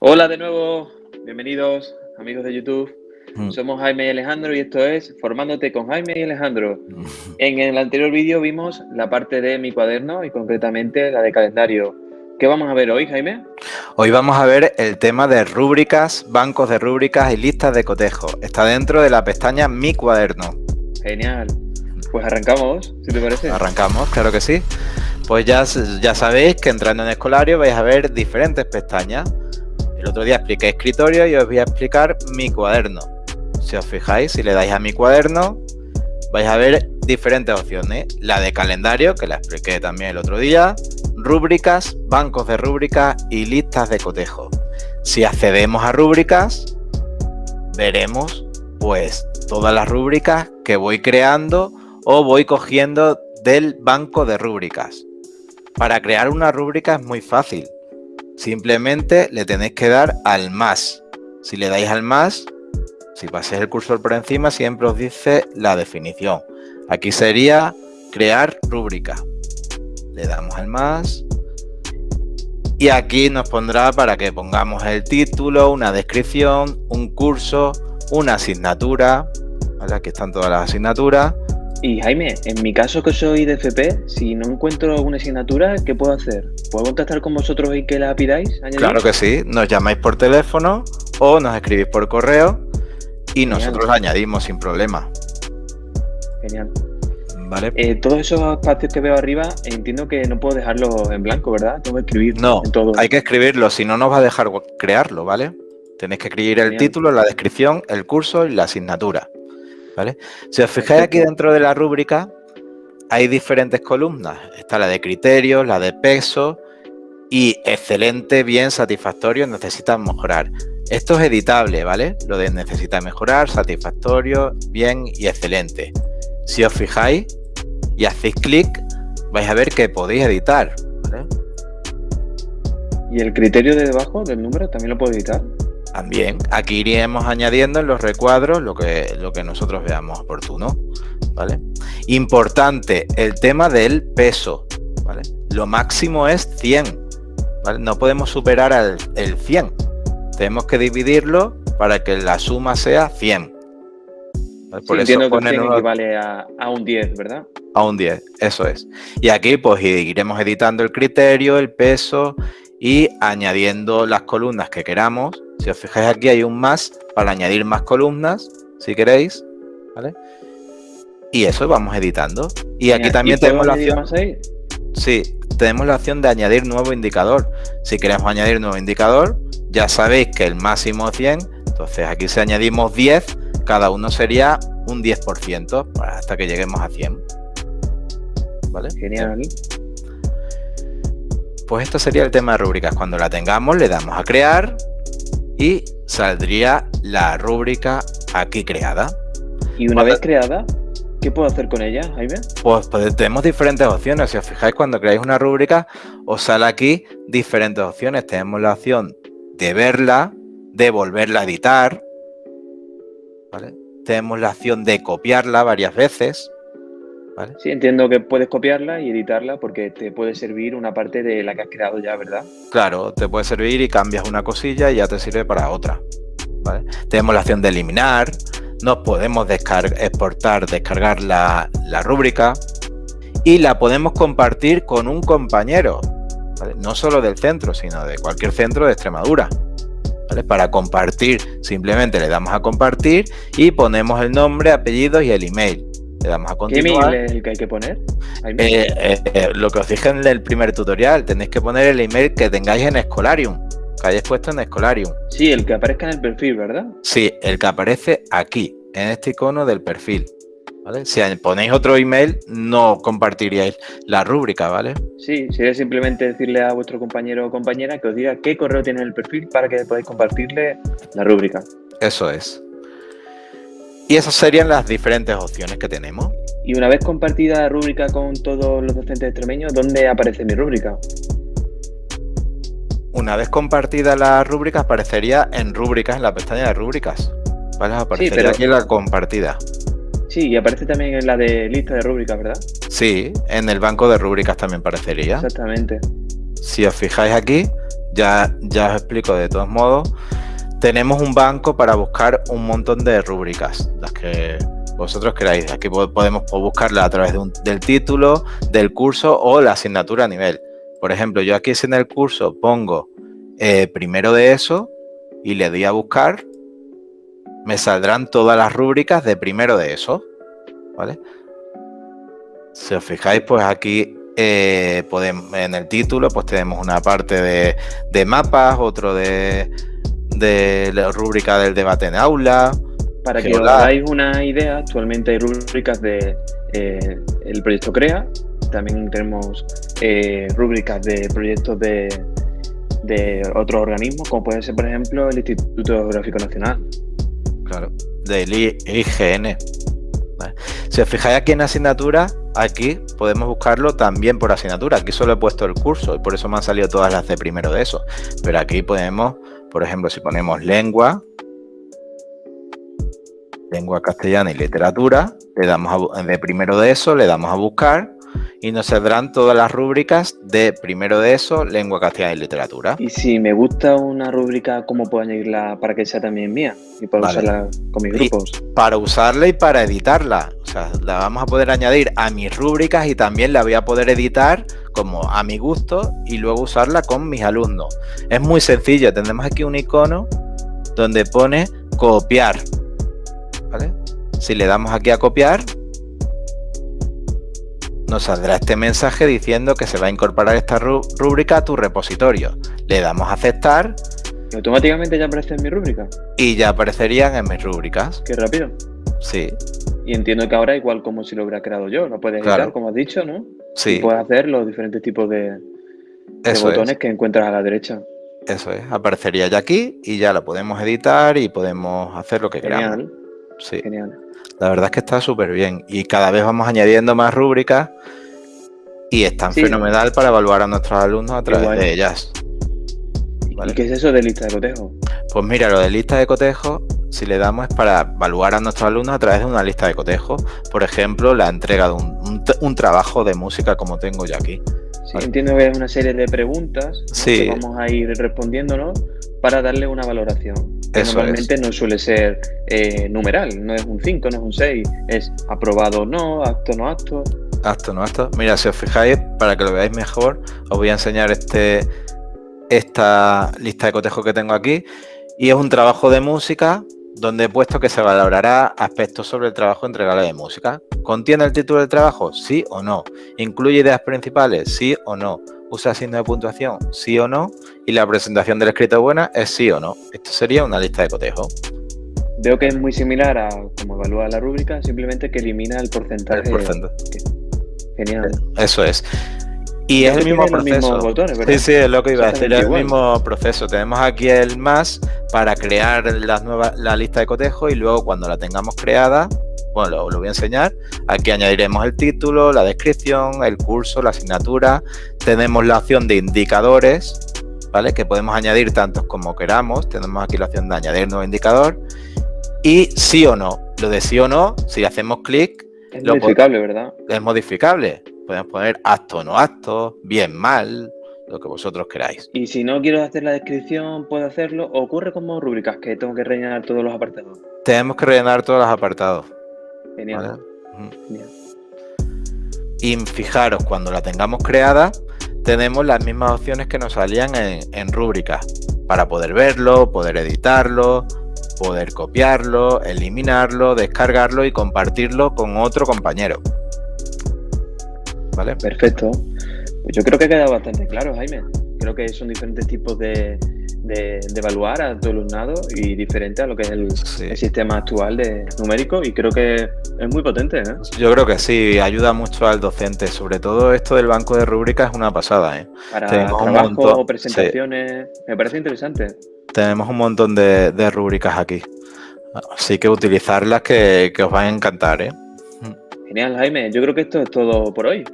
Hola de nuevo, bienvenidos amigos de YouTube. Mm. Somos Jaime y Alejandro y esto es Formándote con Jaime y Alejandro. En el anterior vídeo vimos la parte de mi cuaderno y concretamente la de calendario. ¿Qué vamos a ver hoy, Jaime? Hoy vamos a ver el tema de rúbricas, bancos de rúbricas y listas de cotejo. Está dentro de la pestaña Mi cuaderno. Genial. Pues arrancamos, si te parece. Arrancamos, claro que sí. Pues ya, ya sabéis que entrando en Escolario vais a ver diferentes pestañas. El otro día expliqué escritorio y os voy a explicar mi cuaderno. Si os fijáis, si le dais a mi cuaderno, vais a ver diferentes opciones. La de calendario, que la expliqué también el otro día, rúbricas, bancos de rúbricas y listas de cotejo. Si accedemos a rúbricas, veremos pues todas las rúbricas que voy creando o voy cogiendo del banco de rúbricas. Para crear una rúbrica es muy fácil. Simplemente le tenéis que dar al más. Si le dais al más, si pasáis el cursor por encima, siempre os dice la definición. Aquí sería crear rúbrica. Le damos al más. Y aquí nos pondrá para que pongamos el título, una descripción, un curso, una asignatura. Aquí están todas las asignaturas. Y Jaime, en mi caso que soy de FP, si no encuentro alguna asignatura, ¿qué puedo hacer? ¿Puedo contactar con vosotros y que la pidáis? Claro que sí, nos llamáis por teléfono o nos escribís por correo y nosotros añadimos sin problema. Genial. Vale. Eh, todos esos espacios que veo arriba, entiendo que no puedo dejarlos en blanco, ¿verdad? Tengo que escribir no, todo. hay que escribirlo, si no nos va a dejar crearlo, ¿vale? Tenéis que escribir el título, la descripción, el curso y la asignatura. Si os fijáis aquí dentro de la rúbrica, hay diferentes columnas. Está la de criterios, la de peso y excelente, bien, satisfactorio, necesitan mejorar. Esto es editable, ¿vale? Lo de necesita mejorar, satisfactorio, bien y excelente. Si os fijáis y hacéis clic, vais a ver que podéis editar, ¿Y el criterio de debajo del número también lo puedo editar? También, aquí iremos añadiendo en los recuadros lo que, lo que nosotros veamos oportuno. ¿vale? Importante, el tema del peso. ¿vale? Lo máximo es 100. ¿vale? No podemos superar el, el 100. Tenemos que dividirlo para que la suma sea 100. Por eso entiendo que equivale a, a, un 10, ¿verdad? A un 10, eso es. Y aquí pues iremos editando el criterio, el peso y añadiendo las columnas que queramos si os fijáis aquí hay un más para añadir más columnas, si queréis, ¿vale? Y eso vamos editando. Y aquí también tenemos la opción... Sí, tenemos la opción de añadir nuevo indicador. Si queremos añadir nuevo indicador, ya sabéis que el máximo es 100, entonces aquí si añadimos 10, cada uno sería un 10% hasta que lleguemos a 100. ¿Vale? Genial. Pues esto sería el tema de rúbricas. Cuando la tengamos, le damos a crear y saldría la rúbrica aquí creada. Y una vez creada, ¿qué puedo hacer con ella, Jaime? Pues, pues, tenemos diferentes opciones. Si os fijáis, cuando creáis una rúbrica, os sale aquí diferentes opciones. Tenemos la opción de verla, de volverla a editar. Tenemos la opción de copiarla varias veces. Sí, entiendo que puedes copiarla y editarla porque te puede servir una parte de la que has creado ya, ¿verdad? Claro, te puede servir y cambias una cosilla y ya te sirve para otra. Tenemos la opción de eliminar, nos podemos exportar, descargar la, rúbrica y la podemos compartir con un compañero, no solo del centro, sino de cualquier centro de Extremadura. Para compartir, simplemente le damos a compartir y ponemos el nombre, apellidos y el email. Le damos a continuar. ¿Qué email es el que hay que poner? Eh, eh, eh, lo que os dije en el primer tutorial, tenéis que poner el email que tengáis en Escolarium, que hayáis puesto en Escolarium. Sí, el que aparezca en el perfil, ¿verdad? Sí, el que aparece aquí, en este icono del perfil. Si ponéis otro email, no compartiríais la rúbrica, ¿vale? Sí, sería simplemente decirle a vuestro compañero o compañera que os diga qué correo tiene el perfil para que podáis compartirle la rúbrica. Eso es. Y esas serían las diferentes opciones que tenemos. Y una vez compartida la rúbrica con todos los docentes extremeños, ¿dónde aparece mi rúbrica? Una vez compartida la rúbrica, aparecería en rúbricas, en la pestaña de rúbricas. ¿Vale? Aparecería aquí la compartida. Sí, y aparece también en la de lista de rúbricas, ¿verdad? Sí, en el banco de rúbricas también aparecería. Exactamente. Si os fijáis aquí, ya, ya os explico de todos modos. Tenemos un banco para buscar un montón de rúbricas, las que vosotros queráis. Aquí podemos buscarla a través del título, del curso o la asignatura a nivel. Por ejemplo, yo aquí en el curso pongo eh, primero de eso y le doy a buscar, me saldrán todas las rúbricas de primero de eso. ¿Vale? Si os fijáis, pues aquí eh, podemos, en el título pues tenemos una parte de, mapas, otro de, de, la rúbrica del debate en aula. Para que os hagáis una idea, actualmente hay rúbricas de eh, el proyecto CREA, también tenemos eh, rúbricas de proyectos de, de otros organismos, como puede ser, por ejemplo, el Instituto Geográfico Nacional. Claro, del IGN. Si os fijáis aquí en asignatura, aquí podemos buscarlo también por asignatura. Aquí solo he puesto el curso y por eso me han salido todas las de primero de eso. Pero aquí podemos, por ejemplo, si ponemos lengua, lengua castellana y literatura, le damos de primero de eso, le damos a buscar y nos saldrán todas las rúbricas de primero de eso, lengua castellana y literatura. Y si me gusta una rúbrica, ¿cómo puedo añadirla para que sea también mía? Y para usarla con mis grupos. para usarla y para editarla. La vamos a poder añadir a mis rúbricas y también la voy a poder editar como a mi gusto y luego usarla con mis alumnos. Es muy sencillo, tendremos aquí un icono donde pone copiar. ¿Vale? Si le damos aquí a copiar, nos saldrá este mensaje diciendo que se va a incorporar esta rúbrica a tu repositorio. Le damos a aceptar. ¿Y automáticamente ya aparece en mi rúbrica? Y ya aparecerían en mis rúbricas. Qué rápido. Sí. Y entiendo que ahora igual como si lo hubiera creado yo, lo puedes editar, como has dicho, ¿no? Sí. Y puedes hacer los diferentes tipos de, botones que encuentras a la derecha. Eso es, aparecería ya aquí y ya lo podemos editar y podemos hacer lo que Genial. queramos. Sí. Genial. La verdad es que está súper bien y cada vez vamos añadiendo más rúbricas y es tan fenomenal para evaluar a nuestros alumnos a través de ellas. ¿Y qué es eso de lista de cotejo? Pues mira, lo de lista de cotejo, si le damos es para evaluar a nuestros alumnos a través de una lista de cotejo. Por ejemplo, la entrega de un, trabajo de música como tengo yo aquí. Sí, entiendo que es una serie de preguntas que vamos a ir respondiéndonos para darle una valoración. normalmente no suele ser eh, numeral, no es un 5, no es un 6, es aprobado o no, acto no acto. Acto no acto. Mira, si os fijáis, para que lo veáis mejor, os voy a enseñar este, esta lista de cotejo que tengo aquí. Y es un trabajo de música donde he puesto que se valorará aspectos sobre el trabajo entregable de música. ¿Contiene el título del trabajo? Sí o no. ¿Incluye ideas principales? Sí o no usa signo de puntuación, sí o no, y la presentación del escrito buena es sí o no. Esto sería una lista de cotejo. Veo que es muy similar a cómo evalúa la rúbrica, simplemente que elimina el porcentaje. El porcentaje. Genial. Eso es. Y es el mismo proceso. sí, sí, es lo que iba a decir, es el mismo proceso. Tenemos aquí el más para crear las nuevas, la lista de cotejo y luego cuando la tengamos creada, bueno, lo, voy a enseñar. Aquí añadiremos el título, la descripción, el curso, la asignatura. Tenemos la opción de indicadores, ¿vale? Que podemos añadir tantos como queramos. Tenemos aquí la opción de añadir nuevo indicador. Y sí o no. Lo de sí o no, si hacemos clic... Es modificable, ¿verdad? Es modificable. Podemos poner acto o no acto, bien, mal, lo que vosotros queráis. Y si no quiero hacer la descripción, puedo hacerlo. ¿Ocurre como rúbricas que tengo que rellenar todos los apartados? Tenemos que rellenar todos los apartados. Genial. Y fijaros, cuando la tengamos creada, tenemos las mismas opciones que nos salían en, en rúbricas para poder verlo, poder editarlo, poder copiarlo, eliminarlo, descargarlo y compartirlo con otro compañero. ¿Vale? Perfecto. Pues yo creo que ha quedado bastante claro, Jaime. Creo que son diferentes tipos de, de, evaluar a tu alumnado y diferente a lo que es el, sistema actual de numérico y creo que es muy potente. ¿eh? Yo creo que sí, ayuda mucho al docente, sobre todo esto del banco de rúbricas es una pasada. ¿eh? Para trabajo, presentaciones, me parece interesante. Tenemos un montón de, rúbricas aquí, así que utilizarlas que, os van a encantar. ¿eh? Genial, Jaime. Yo creo que esto es todo por hoy.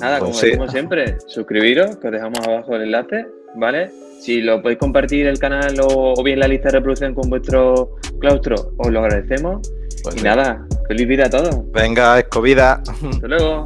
Nada, pues como decimos siempre, suscribiros, que os dejamos abajo el enlace, ¿vale? Si lo podéis compartir el canal o, bien la lista de reproducción con vuestro claustro, os lo agradecemos. Pues y nada, feliz vida a todos. Venga, escobida. Hasta luego.